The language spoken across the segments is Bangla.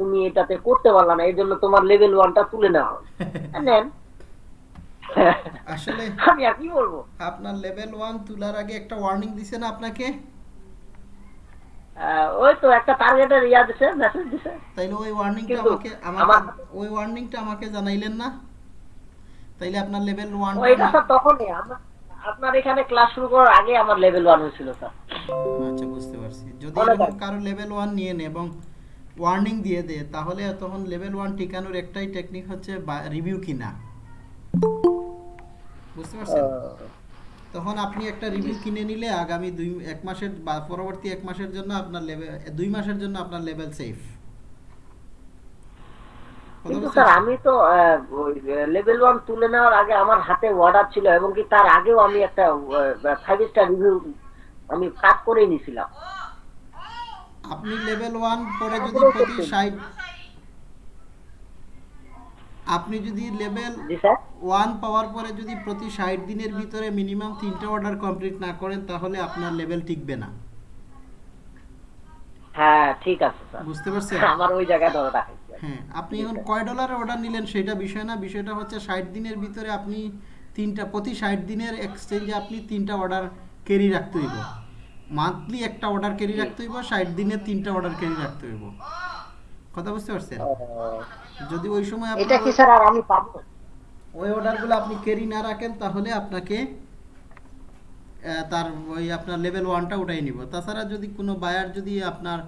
তুমি এটাতে করতে পারলা না এই জন্য তোমার লেভেল ওয়ানটা তুলে নেওয়া নেন আসলে আমি আর কি বলব? আপনার লেভেল ওয়ান তোলার আগে একটা ওয়ার্নিং দিছে না আপনাকে? ওই তো একটা টার্গেটের ইয়া দিছে মেসেজ দিছে। তাইলে ওই ওয়ার্নিংটা আমাকে আমাকে আমার- ওই ওয়ার্নিংটা আমাকে জানাইলেন না? তাইলে আপনার লেভেল ওয়ান ওইটা স্যার তখনই আমরা- আপনার এখানে ক্লাস শুরু করার আগে আমার লেভেল ওয়ান হয়েছিল স্যার। আচ্ছা বুঝতে পারছি। যদি। কারও লেভেল ওয়ান নিয়ে নেয় এবং ওয়ার্নিং দিয়ে দেয় তাহলে তখন লেভেল ওয়ান টিকানোর একটাই টেকনিক হচ্ছে রিভিউ কিনা। বুঝতে পারছেন? তখন আপনি একটা রিভিউ কিনে নিলে আগামী দুই এক মাসের বা পরবর্তী এক মাসের জন্য আপনার লেভেল দুই মাসের জন্য আপনার লেভেল সেফ কিন্তু স্যার আমি তো লেভেল ওয়ান তুলে নেওয়ার আগে আমার হাতে অর্ডার ছিল এবং কি তার আগেও আমি একটা ফাইভ স্টার রিভিউ আমি কাজ করে নিয়েছিলাম। আপনি লেভেল ওয়ান পরে যদি প্রতি ষাট আপনি যদি লেভেল ওয়ান পাওয়ার পরে যদি প্রতি ষাট দিনের ভিতরে মিনিমাম তিনটা অর্ডার কমপ্লিট না করেন তাহলে আপনার লেভেল টিকবে না। হ্যাঁ ঠিক আছে স্যার বুঝতে পারছেন? আমার ওই জায়গায় ধরে রাখাইছে হ্যাঁ আপনি এখন কয় ডলারের অর্ডার নিলেন সেটা বিষয় না বিষয়টা হচ্ছে ষাট দিনের ভিতরে আপনি তিনটা প্রতি ষাট দিনের এক্সচেঞ্জে আপনি তিনটা অর্ডার ক্যারি রাখতে হইব। মান্থলি একটা অর্ডার ক্যারি রাখতে হইব ষাট দিনে তিনটা অর্ডার ক্যারি রাখতে হইব। কথা বুঝতে পারছেন? যদি ওই সময় এটা কি স্যার আর আমি পাবো? ওই অর্ডারগুলো আপনি ক্যারি না রাখেন তাহলে আপনাকে তার ওই আপনার লেভেল ওয়ানটা উঠাই নিব। তাছাড়া যদি কোনো বায়ার যদি আপনার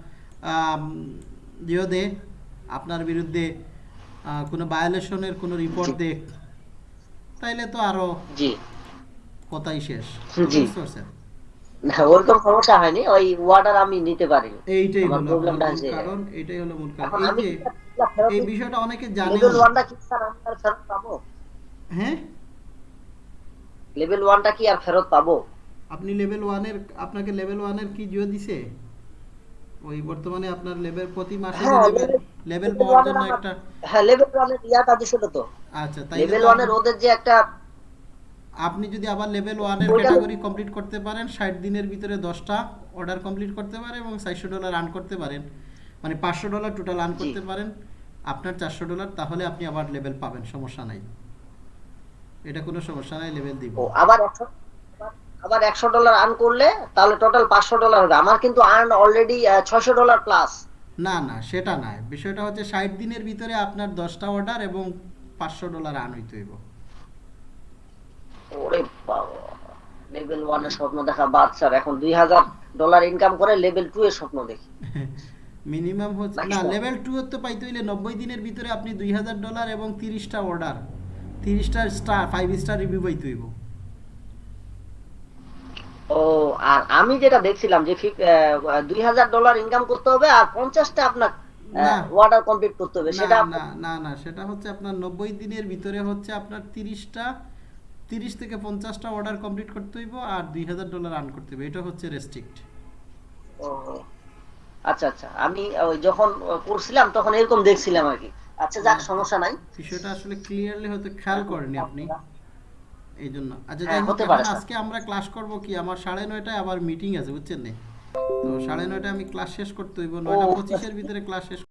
ইয়ে দে আপনার বিরুদ্ধে আহ, কোনো ভায়োলেশনের কোনো রিপোর্ট দেখ তাইলে তো আরও জি। কথাই শেষ। জি। বুঝতে পারছেন? না, ওরকম সমস্যা হয়নি ওই অর্ডার আমি নিতে পারিনি। এইটাই হলো প্রবলেমটা আছে কারণ এটাই হলো মূল কারণ। এই যে এই বিষয়টা অনেকে জানে লেভেল ওয়ানটা কি স্যার আমি আর ফেরত পাবো? হ্যাঁ? লেভেল ওয়ানটা কি আর ফেরত পাবো? আপনি লেভেল ওয়ানের আপনাকে লেভেল ওয়ানের কি জিও দিছে? ওই বর্তমানে আপনার লেভেল প্রতি মাসে হ্যাঁ, লেভেল লেভেল পাওয়ার জন্য একটা হ্যাঁ লেভেল ওয়ানের ইয়াটা দিছিল তো। আচ্ছা তাই লেভেল ওয়ানের ওদের যে একটা আপনি যদি আবার লেভেল ওয়ানের ক্যাটাগরি কমপ্লিট করতে পারেন ষাট দিনের ভিতরে দশটা অর্ডার কমপ্লিট করতে পারেন এবং চারশো ডলার আর্ন করতে পারেন। মানে পাঁচশো ডলার টোটাল আর্ন করতে পারেন। আপনার চারশো ডলার তাহলে আপনি আবার লেভেল পাবেন সমস্যা নাই। এটা কোনো সমস্যা নাই লেভেল দিব। আবার আবার একশো ডলার আর্ন করলে তাহলে টোটাল পাঁচশো ডলার হবে। আমার কিন্তু আর্ন অলরেডি ছয়শো ডলার প্লাস না না সেটা নয়। বিষয়টা হচ্ছে ষাট দিনের ভিতরে আপনার দশটা অর্ডার এবং পাঁচশো ডলার আর্ন হইতে হইব। ওরে বাবা লেভেল ওয়ানের স্বপ্ন দেখা স্যার এখন দুই হাজার ডলার ইনকাম করে লেভেল টু এর স্বপ্ন দেখি মিনিমাম হচ্ছে না. লেভেল টু তো পাইতে হইলে নব্বই দিনের ভিতরে আপনি দুই হাজার ডলার এবং তিরিশটা অর্ডার তিরিশটা স্টার ফাইভ স্টার রিভিউ পাইতে হইব ও আর আমি যেটা দেখছিলাম যে দুই হাজার ডলার ইনকাম করতে হবে আর পঞ্চাশটা আপনার না। ওয়ার্ডার কমপ্লিট করতে হবে সেটা না না না না সেটা হচ্ছে আপনার নব্বই দিনের ভিতরে হচ্ছে আপনার তিরিশটা তিরিশ থেকে পঞ্চাশটা অর্ডার কমপ্লিট করতে হইব আর দুই হাজার ডলার আর্ন করতে হবে এটা হচ্ছে রেস্ট্রিক্ট আচ্ছা আচ্ছা। আমি যখন করছিলাম তখন এরকম দেখছিলাম আর কি। আচ্ছা যাক সমস্যা নাই। বিষয়টা আসলে ক্লিয়ারলি হয়তো খেয়াল করেনি আপনি। এই জন্য আচ্ছা হ্যাঁ, যাই হোক। আজকে আমরা ক্লাস করব কি? আমার সাড়ে নয়টায় আবার মিটিং আছে বুঝছেন না? তো সাড়ে নয়টায় আমি ক্লাস শেষ করতে হইব নয়টা পঁচিশের ভিতরে ক্লাস শেষ